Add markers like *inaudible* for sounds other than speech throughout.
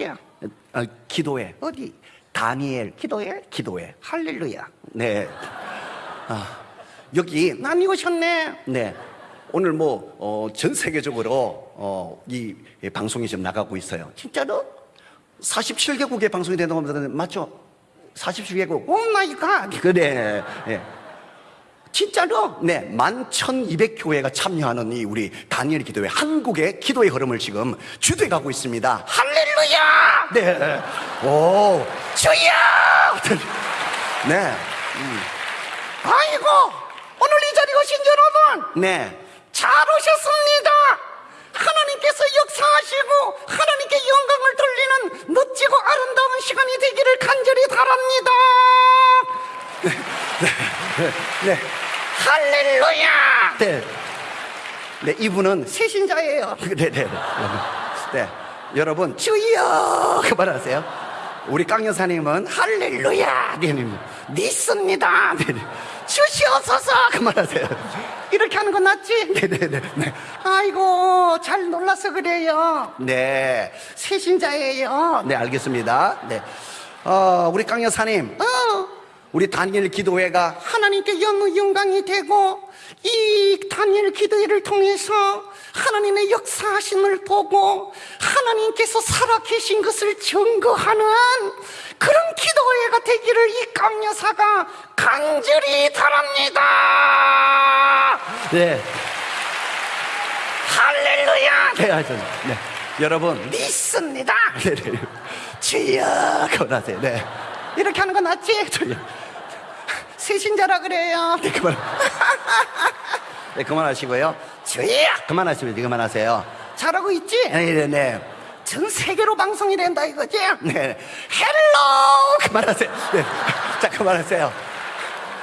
어디야? 어, 기도회 어디? 다니엘 기도회 기도회 할렐루야. 네. 아, 여기 많이 오셨네. 네. 오늘 뭐, 어, 전 세계적으로, 어, 이, 이 방송이 지금 나가고 있어요. 진짜로? 47개국의 방송이 된다고 합니다. 맞죠? 47개국. Oh my God. 그래. 예. 진짜로? 네. 11,200교회가 참여하는 이 우리 다니엘 기도회, 한국의 기도의 흐름을 지금 주도해 가고 있습니다. 할렐루야! 네. 오, 주여! 네. 아이고 오늘 이 자리에 오신 여러분 네 잘 오셨습니다 하나님께서 역사하시고 하나님께 영광을 돌리는 멋지고 아름다운 시간이 되기를 간절히 바랍니다 네, 네. 할렐루야! 네. 네 이분은 세신자예요. 네, 네, 네. 네. 여러분 주여! 그만하세요. 우리 깡 여사님은 할렐루야! 네, 네, 믿습니다! 네, 네. 주시옵소서! 그만하세요. 이렇게 하는 건 낫지? 네네네 네. 아이고 잘 놀라서 그래요. 네. 세신자예요. 네 알겠습니다. 네. 어, 우리 깡 여사님. 어, 우리 다니엘 기도회가 하나님께 영의 영광이 되고 이 다니엘 기도회를 통해서 하나님의 역사하심을 보고 하나님께서 살아계신 것을 증거하는 그런 기도회가 되기를 이 강여사가 간절히 바랍니다. 네. 할렐루야. 네, 하여튼, 네. 여러분 믿습니다. 네, 네. 주여 그만하세요. 네. 이렇게 하는 건 낫지? 세신자라 그래요. *laughs* 네, 그만. *laughs* 네, 그만하시고요. 주여! 그만하시면 돼, 그만하세요. 잘하고 있지? 네네네. 네. 전 세계로 방송이 된다 이거지? 네. Hello! 그만하세요. 네. 자, 그만하세요.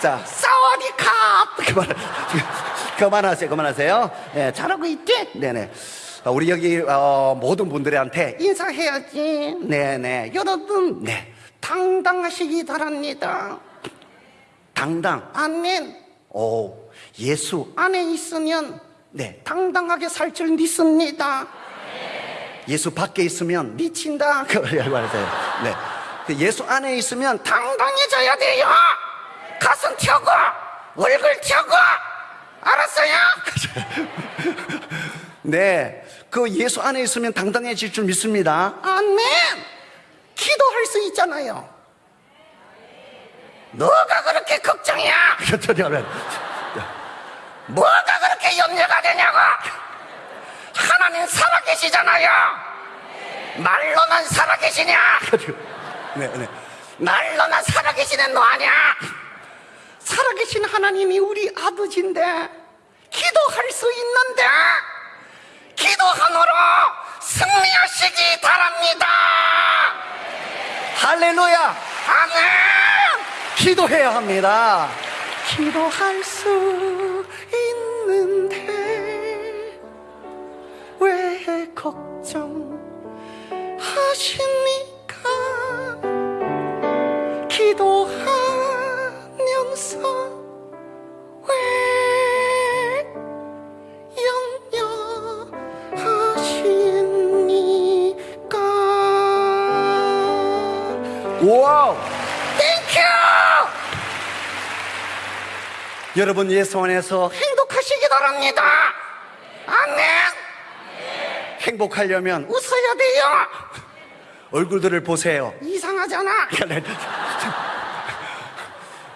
자, สวัสดีครับ! 그만, 그만하세요, 그만하세요. 네, 잘하고 있지? 네네. 어, 우리 여기 어, 모든 분들한테 인사해야지. 네네. 여러분, 네. 당당하시기 바랍니다. 당당. 아멘. 오, 예수 안에 있으면 네 당당하게 살 줄 믿습니다. 예수 밖에 있으면 미친다. *laughs* 그걸 말하세요. 네. 그 예수 안에 있으면 당당해져야 돼요. 가슴 펴고 얼굴 펴고 알았어요? *laughs* 네. 그 예수 안에 있으면 당당해질 줄 믿습니다. 아멘. 기도할 수 있잖아요. 뭐가 그렇게 걱정이야? 뭐가 그렇게 염려가 되냐고? 하나님 살아계시잖아요. 말로만 살아계시냐? 네, 네. 말로만 살아계시는 너 아니야? 살아계신 하나님이 우리 아버지인데 기도할 수 있는데 기도함으로 승리하시기 바랍니다. 할렐루야. 아멘. 기도해야 합니다. 기도할 수 여러분 예수 안에서 행복하시기 바랍니다. 아멘. 행복하려면 웃어야 돼요. 얼굴들을 보세요. 이상하잖아.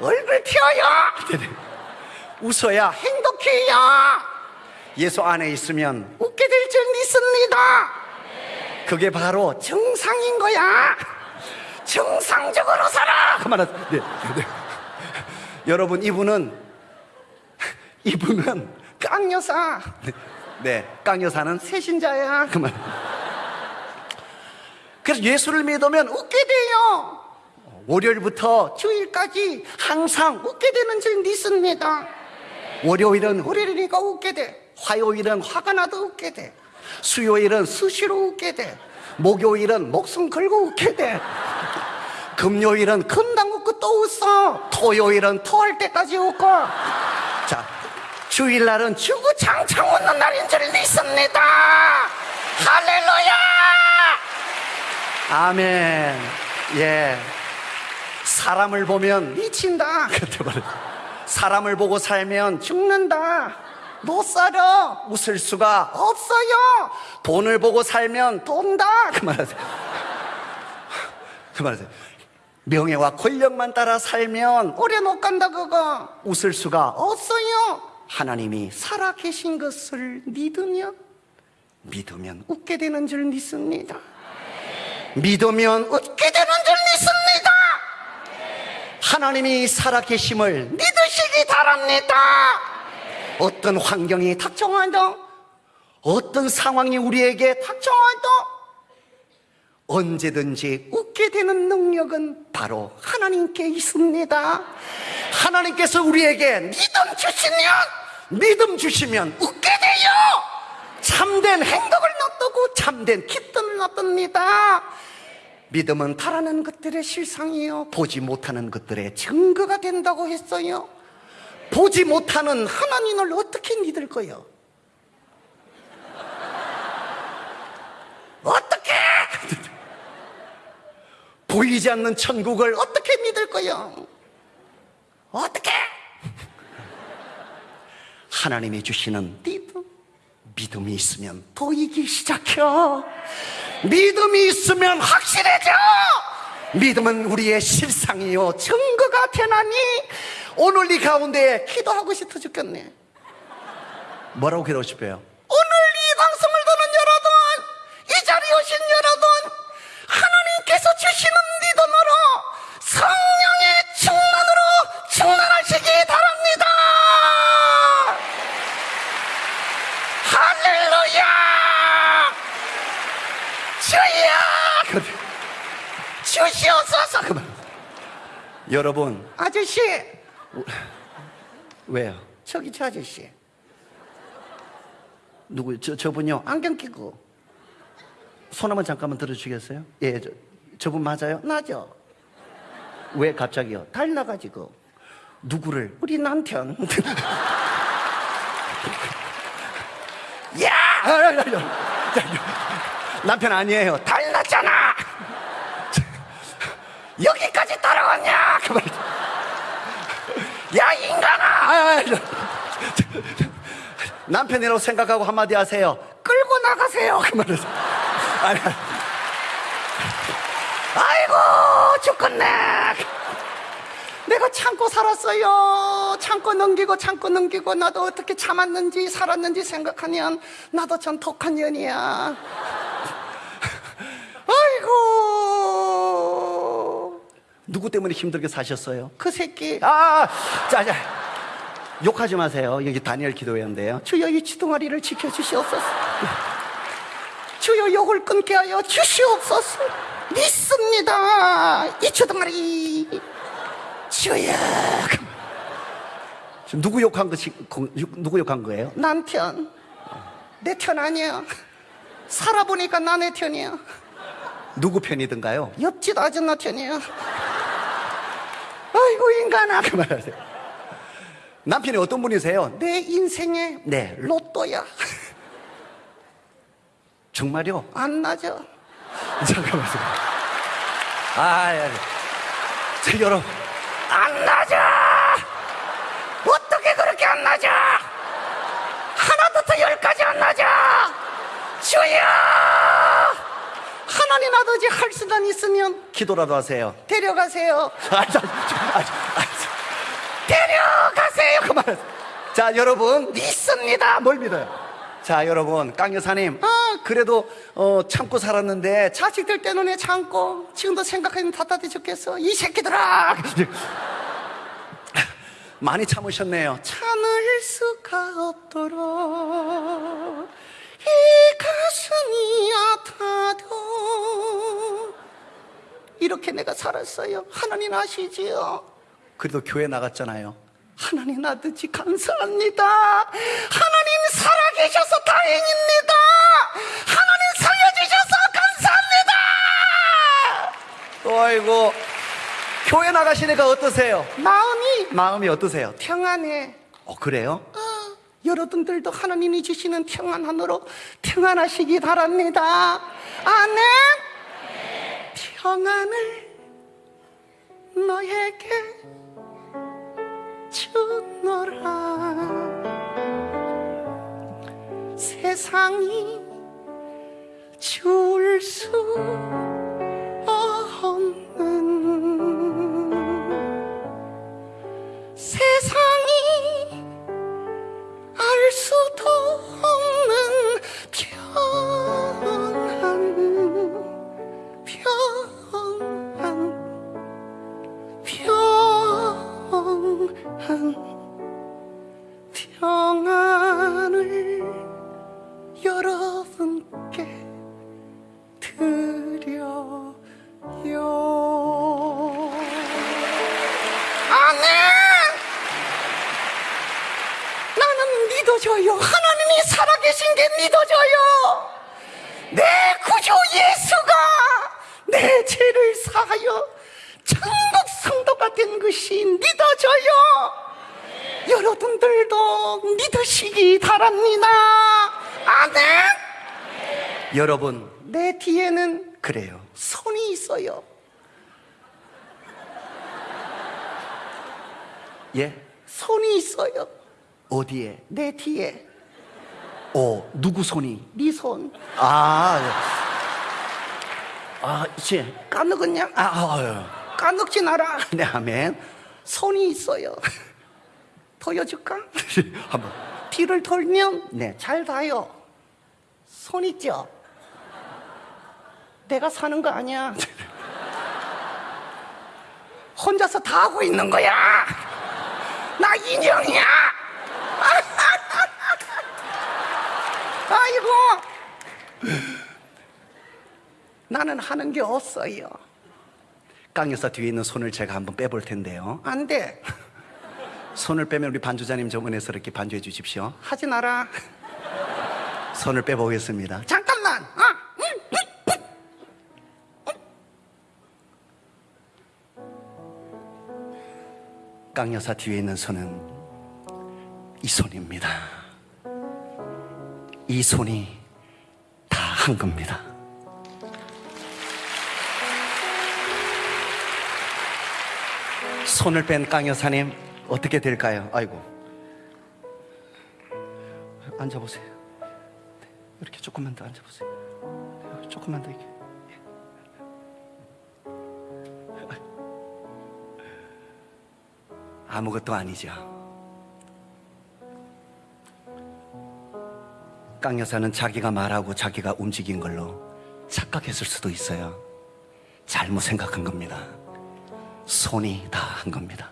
얼굴 펴요. 웃어야 행복해요. 예수 안에 있으면 웃게 될 줄 믿습니다. 그게 바로 정상인 거야. 정상적으로 살아. 그만하. 네, 네. 여러분 이분은 이분은 깡여사. 네, 깡여사는 세신자야. 그만. 그래서 예수를 믿으면 웃게 돼요. 월요일부터 주일까지 항상 웃게 되는 줄 믿습니다. 월요일은 월요일이니까 웃게 돼. 화요일은 화가 나도 웃게 돼. 수요일은 수시로 웃게 돼. 목요일은 목숨 걸고 웃게 돼. 금요일은 금방 웃고 또 웃어. 토요일은 토할 때까지 웃고. 자, 주일날은 주구장창 웃는 날인 줄 믿습니다. 할렐루야! 아멘. 예. 사람을 보면 미친다. *laughs* 그때 말해. 사람을 보고 살면 죽는다. 못 살아. 웃을 수가 없어요. 돈을 보고 살면 돈다. 그만하세요. *laughs* 그만하세요. 명예와 권력만 따라 살면 오래 못 간다 그거. 웃을 수가 없어요. 하나님이 살아 계신 것을 믿으면 믿으면 웃게 되는 줄 믿습니다. 믿으면 웃게 되는 줄 믿습니다. 하나님이 살아계심을 믿으시기 바랍니다. 어떤 환경이 닥쳐와도, 어떤 상황이 우리에게 닥쳐와도, 언제든지 웃게 되는 능력은 바로 하나님께 있습니다. 하나님께서 우리에게 믿음 주시면, 믿음 주시면 웃게 돼요. 참된 행동을 놔두고 참된 기쁨을 놔둡니다. 믿음은 바라는 것들의 실상이요. 보지 못하는 것들의 증거가 된다고 했어요. 보지 못하는 하나님을 어떻게 믿을 거요? 어떻게? 보이지 않는 천국을 어떻게 믿을 거요? 어떻게? 하나님이 주시는 믿음, 믿음이 있으면 보이기 시작해요. 믿음이 있으면 확실해져. 믿음은 우리의 실상이요 증거가 되나니 오늘 이 가운데 기도하고 싶어 죽겠네. 뭐라고 기도하고 싶어요? 오늘 이 방송을 듣는 여러분, 이 자리에 오신 여러분, 하나님께서 주시는 믿음으로 성령의 충만으로 충만하시기 바랍니다. 할렐루야! 주여! 주시옵소서! 그만. 여러분, 아저씨! 왜요? 저기 저 아저씨. 누구, 저, 저분요? 안경 끼고. 손 한번 잠깐만 들어주시겠어요? 예, 저, 저분 맞아요? 맞아. 왜 갑자기요? 달 나가지고. 누구를? 우리 남편. *laughs* 야! 아, 아, 아, 남편 아니에요. 달 여기까지 따라왔냐? 그만. 야, 인간아! 아, 아, 아, 남편이라고 생각하고 한마디 하세요. 끌고 나가세요. 아니, 아니. 아이고, 죽겠네. 내가 참고 살았어요. 참고 넘기고 참고 넘기고 나도 어떻게 참았는지 살았는지 생각하면 나도 참 독한 년이야. 아이고. 누구 때문에 힘들게 사셨어요? 그 새끼. 아, 자, 자. 욕하지 마세요. 여기 다니엘 기도회인데요. 주여 이 지동아리를 지켜주시옵소서. 주여 욕을 끊게 하여 주시옵소서. 믿습니다. 이 주동아리. 주여. 누구 욕한 것이 누구 욕한 거예요? 남편. 내 편 아니야. 살아보니까 나내 편이야. 누구 편이든가요? 옆집 아줌마 편이야. 아이고 인간아 그만하세요. 남편이 어떤 분이세요? 내 인생의 네 로또야. *laughs* 정말요? 안 나죠. *laughs* 잠깐만요. 아, 예. 저 여러분 안 나죠. 어떻게 그렇게 안 나죠? 하나부터 열까지 안 나죠. 주여. 하나님 아버지 할 수단 있으면 기도라도 하세요. 데려가세요. *laughs* 아, 자, 아, 아, 데려가세요. 그만. 자, 여러분 믿습니다. 뭘 믿어요? 자, 여러분 깡 여사님. 아, 그래도 어, 참고 살았는데 자식들 때문에 참고 지금도 생각하면 답답해 죽겠어. 이 새끼들아. *laughs* 많이 참으셨네요. 참을 수가 없도록 이 가슴이 아파도 이렇게 내가 살았어요. 하나님 아시지요? 그래도 교회 나갔잖아요. 하나님 아버지 감사합니다. 하나님 살아계셔서 다행입니다. 하나님 살려주셔서 감사합니다. 아이고 교회 나가시니까 어떠세요? 마음이 마음이 어떠세요? 평안해. 어 그래요? 어, 여러분들도 하나님이 주시는 평안 안으로 평안하시기 바랍니다. 아멘. 평안을 너에게 주노라 세상이 줄 수 된 것이 믿어져요. 여러분들도 믿으시기 바랍니다. 아멘. 여러분 내 뒤에는 그래요. 손이 있어요. 예? 손이 있어요. 어디에? 내 뒤에. 어 누구 손이? 네 손. 아 아, 이제 까먹었냐? 아, 아, 까먹지 마라. *laughs* 네, 아멘. 손이 있어요. *laughs* 보여줄까? *laughs* 한번. 뒤를 돌면, 네, 잘 봐요. 손 있죠? 내가 사는 거 아니야. 혼자서 다 하고 있는 거야. 나 인형이야. 아이고. 나는 하는 게 없어요. 깡 여사 뒤에 있는 손을 제가 한번 빼볼 텐데요. 안 돼. 손을 빼면 우리 반주자님 좀 은혜스럽게 반주해 주십시오. 하지 마라. 손을 빼보겠습니다. 잠깐만. 아, 음. 깡여사 뒤에 있는 손은 이 손입니다. 이 손이 다 한 겁니다. 손을 뺀 깡여사님 어떻게 될까요? 아이고. 앉아보세요. 네, 이렇게 조금만 더 앉아보세요. 네, 조금만 더 이렇게. 아무것도 아니죠. 깡여사는 자기가 말하고 자기가 움직인 걸로 착각했을 수도 있어요. 잘못 생각한 겁니다 손이 다 한 겁니다.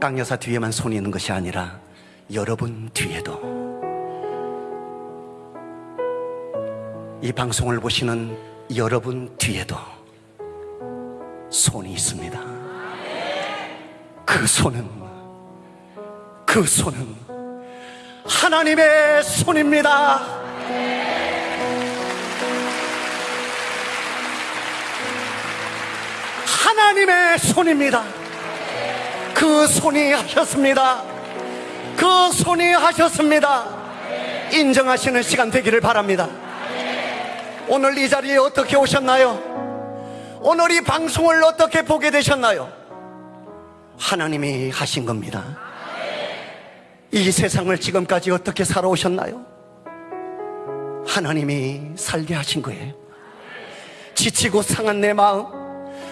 깡여사 뒤에만 손이 있는 것이 아니라 여러분 뒤에도 이 방송을 보시는 여러분 뒤에도 손이 있습니다. 그 손은 그 손은 하나님의 손입니다. 하나님의 손입니다. 그 손이 하셨습니다. 그 손이 하셨습니다. 인정하시는 시간 되기를 바랍니다. 오늘 이 자리에 어떻게 오셨나요? 오늘 이 방송을 어떻게 보게 되셨나요? 하나님이 하신 겁니다. 이 세상을 지금까지 어떻게 살아오셨나요? 하나님이 살게 하신 거예요. 지치고 상한 내 마음,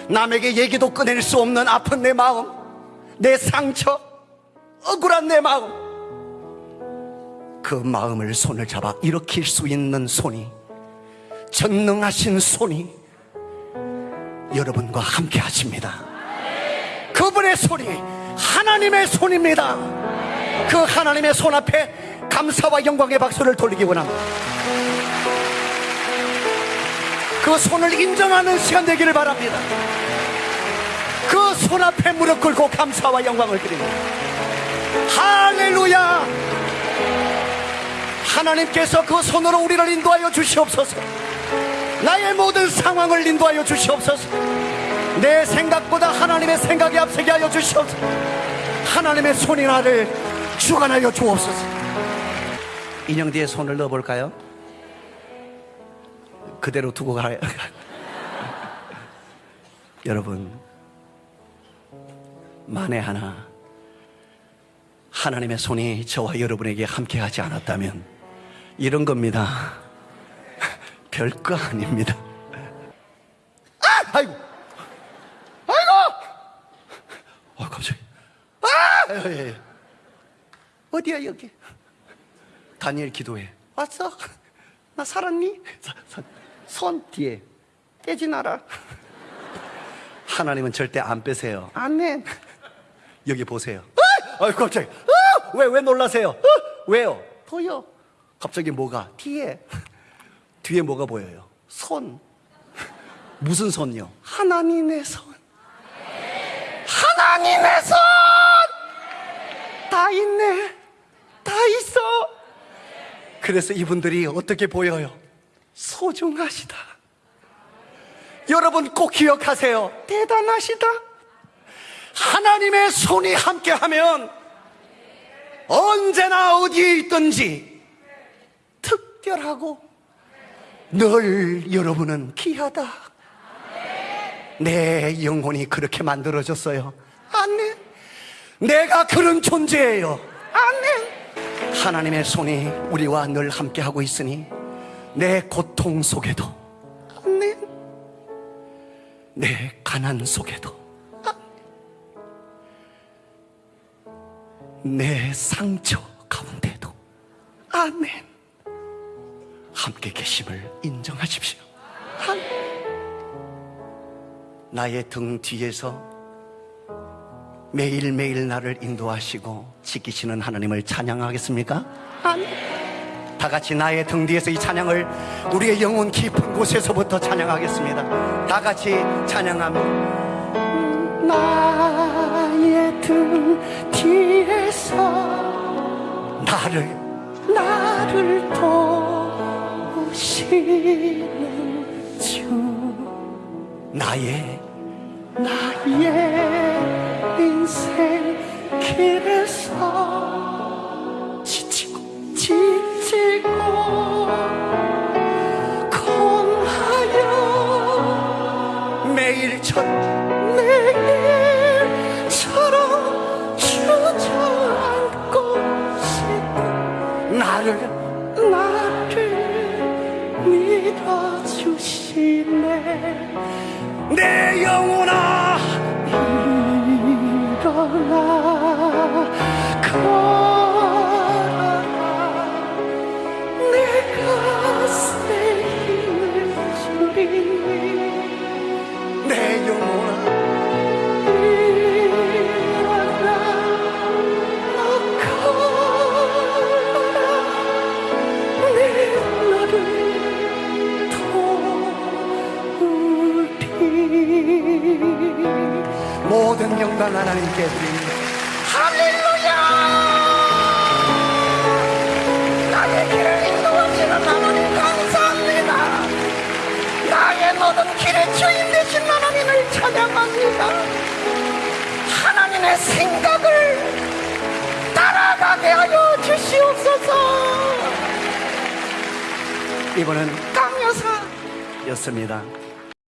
남에게 얘기도 꺼낼 수 없는 아픈 내 마음, 내 상처, 억울한 내 마음. 그 마음을 손을 잡아 일으킬 수 있는 손이, 전능하신 손이 여러분과 함께 하십니다. 그분의 손이 하나님의 손입니다. 그 하나님의 손 앞에 감사와 영광의 박수를 돌리기 원합니다. 그 손을 인정하는 시간 되기를 바랍니다. 그 손 앞에 무릎 꿇고 감사와 영광을 드립니다. 할렐루야! 하나님께서 그 손으로 우리를 인도하여 주시옵소서. 나의 모든 상황을 인도하여 주시옵소서. 내 생각보다 하나님의 생각이 앞서게 하여 주시옵소서. 하나님의 손이 나를 주관하여 주옵소서. 인형 뒤에 손을 넣어볼까요? 그대로 두고 가요. *laughs* 여러분, 만에 하나 하나님의 손이 저와 여러분에게 함께 하지 않았다면 이런 겁니다. *laughs* 별거 아닙니다. 아! 아이고! 아이고! 어, 갑자기. 아! 예, 예, 예. 어디야, 여기? 다니엘 기도해. 왔어? 나 살았니? 사- 사- 손 뒤에 떼지 나라. 하나님은 절대 안 빼세요. 아멘. 여기 보세요. 아! 아유, 갑자기. 아! 왜, 왜 놀라세요? 아! 왜요? 보여. 갑자기 뭐가? 뒤에. 뒤에 뭐가 보여요? 손. 무슨 손이요? 하나님의 손. 하나님의 손! 다 있네. 다 있어. 그래서 이분들이 어떻게 보여요? 소중하시다. 여러분 꼭 기억하세요. 대단하시다. 하나님의 손이 함께하면 언제나 어디에 있든지 특별하고 늘 여러분은 귀하다. 내 영혼이 그렇게 만들어졌어요. 아멘. 내가 그런 존재예요. 아멘. 하나님의 손이 우리와 늘 함께하고 있으니 내 고통 속에도. 내 가난 속에도 내 상처 가운데도 아멘 함께 계심을 인정하십시오 아멘. 나의 등 뒤에서 매일매일 나를 인도하시고 지키시는 하나님을 찬양하겠습니까? 아멘 다 같이 나의 등 뒤에서 이 찬양을 우리의 영혼 깊은 곳에서부터 찬양하겠습니다. 다 같이 찬양하면 나의 등 뒤에서 나를 나를 도우시는 주 나의 나의 인생 길에서 지치고 지치고 내 영혼아! 일어나 걸어라. 내가 새 힘을 주리니. 내 영혼아! 일어나 너 걸어라. 내 영광 하나님께 드립니다 할렐루야! 나의 길을 인도하시는 하나님 감사합니다. 나의 모든 길의 주인 되신 하나님을 찬양합니다. 하나님의 생각을 따라가게 하여 주시옵소서. 이번은 깡여사였습니다